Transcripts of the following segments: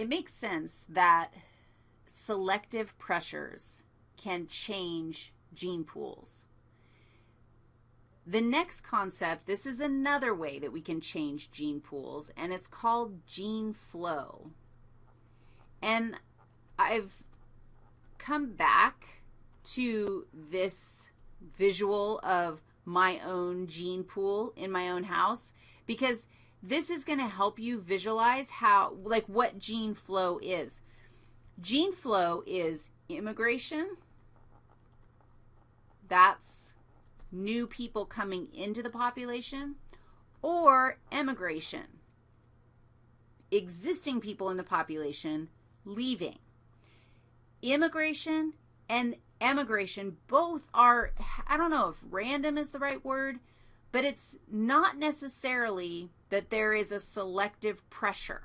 it makes sense that selective pressures can change gene pools. The next concept, this is another way that we can change gene pools, and it's called gene flow. And I've come back to this visual of my own gene pool in my own house because this is going to help you visualize how, like what gene flow is. Gene flow is immigration. That's new people coming into the population or emigration, existing people in the population leaving. Immigration and emigration both are, I don't know if random is the right word, but it's not necessarily that there is a selective pressure.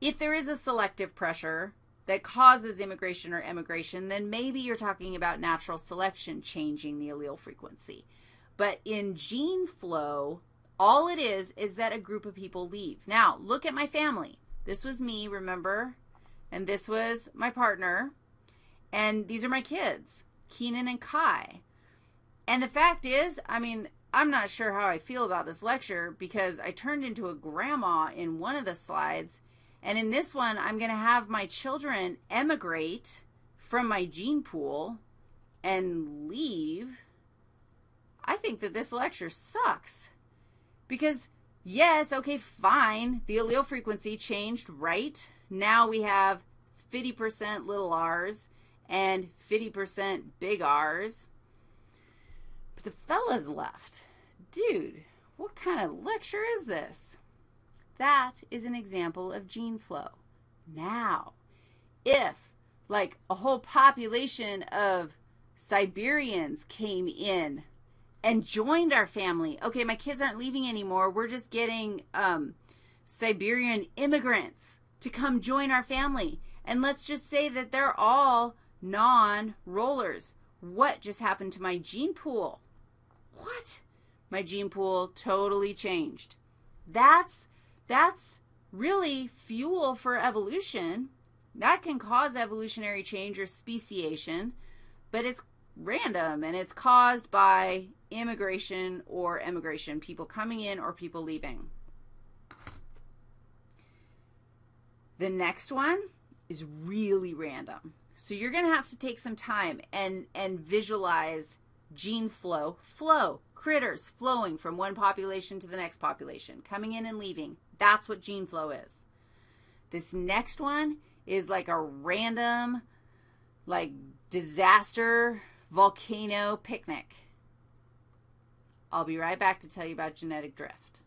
If there is a selective pressure that causes immigration or emigration, then maybe you're talking about natural selection changing the allele frequency. But in gene flow, all it is is that a group of people leave. Now, look at my family. This was me, remember? And this was my partner. And these are my kids, Keenan and Kai. And the fact is, I mean, I'm not sure how I feel about this lecture because I turned into a grandma in one of the slides. And in this one, I'm going to have my children emigrate from my gene pool and leave. I think that this lecture sucks because, yes, okay, fine, the allele frequency changed, right? Now we have 50% little r's and 50% big R's. The fella's left. Dude, what kind of lecture is this? That is an example of gene flow. Now, if like a whole population of Siberians came in and joined our family, okay, my kids aren't leaving anymore. We're just getting um, Siberian immigrants to come join our family. And let's just say that they're all non-rollers. What just happened to my gene pool? What? My gene pool totally changed. That's, that's really fuel for evolution. That can cause evolutionary change or speciation, but it's random and it's caused by immigration or emigration, people coming in or people leaving. The next one is really random. So you're going to have to take some time and, and visualize gene flow. Flow, critters flowing from one population to the next population, coming in and leaving. That's what gene flow is. This next one is like a random, like disaster volcano picnic. I'll be right back to tell you about genetic drift.